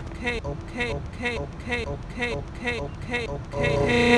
okay, okay, okay, okay, okay, okay, okay, okay.